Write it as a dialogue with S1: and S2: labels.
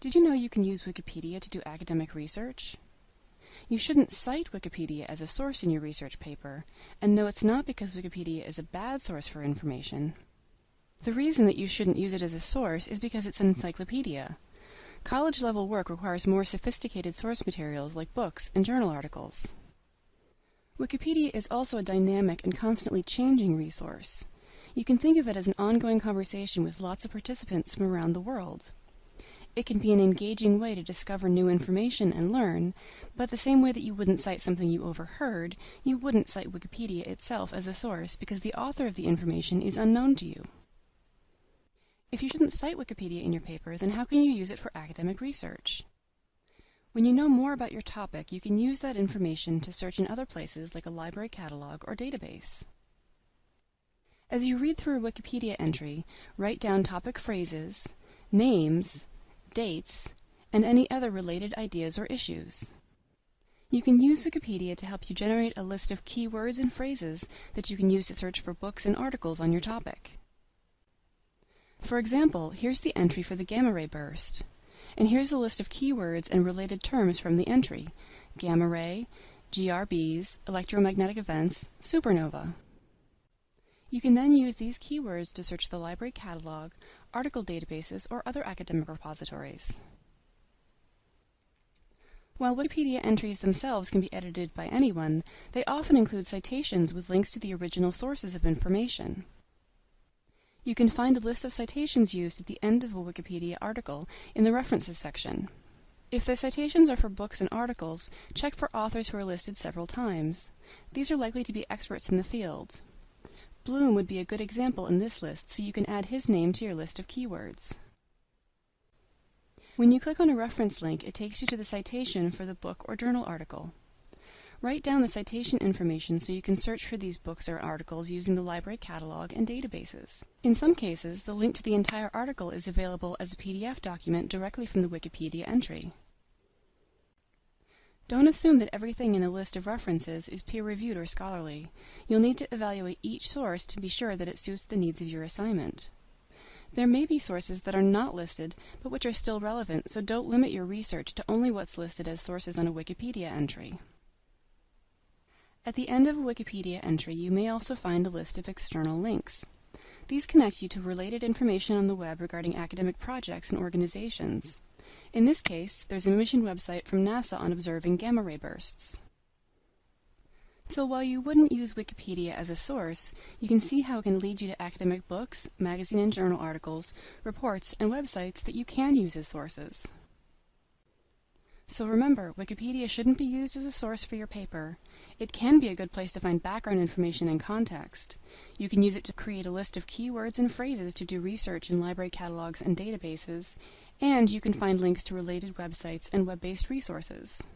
S1: Did you know you can use Wikipedia to do academic research? You shouldn't cite Wikipedia as a source in your research paper, and no, it's not because Wikipedia is a bad source for information. The reason that you shouldn't use it as a source is because it's an encyclopedia. College-level work requires more sophisticated source materials like books and journal articles. Wikipedia is also a dynamic and constantly changing resource. You can think of it as an ongoing conversation with lots of participants from around the world. It can be an engaging way to discover new information and learn, but the same way that you wouldn't cite something you overheard, you wouldn't cite Wikipedia itself as a source because the author of the information is unknown to you. If you shouldn't cite Wikipedia in your paper, then how can you use it for academic research? When you know more about your topic, you can use that information to search in other places like a library catalog or database. As you read through a Wikipedia entry, write down topic phrases, names, dates, and any other related ideas or issues. You can use Wikipedia to help you generate a list of keywords and phrases that you can use to search for books and articles on your topic. For example, here's the entry for the gamma ray burst. And here's a list of keywords and related terms from the entry. Gamma ray, GRBs, electromagnetic events, supernova. You can then use these keywords to search the library catalog, article databases, or other academic repositories. While Wikipedia entries themselves can be edited by anyone, they often include citations with links to the original sources of information. You can find a list of citations used at the end of a Wikipedia article in the References section. If the citations are for books and articles, check for authors who are listed several times. These are likely to be experts in the field. Bloom would be a good example in this list, so you can add his name to your list of keywords. When you click on a reference link, it takes you to the citation for the book or journal article. Write down the citation information so you can search for these books or articles using the library catalog and databases. In some cases, the link to the entire article is available as a PDF document directly from the Wikipedia entry. Don't assume that everything in a list of references is peer-reviewed or scholarly. You'll need to evaluate each source to be sure that it suits the needs of your assignment. There may be sources that are not listed, but which are still relevant, so don't limit your research to only what's listed as sources on a Wikipedia entry. At the end of a Wikipedia entry, you may also find a list of external links. These connect you to related information on the web regarding academic projects and organizations. In this case, there's a mission website from NASA on observing gamma ray bursts. So while you wouldn't use Wikipedia as a source, you can see how it can lead you to academic books, magazine and journal articles, reports, and websites that you can use as sources. So remember, Wikipedia shouldn't be used as a source for your paper. It can be a good place to find background information and context. You can use it to create a list of keywords and phrases to do research in library catalogs and databases, and you can find links to related websites and web-based resources.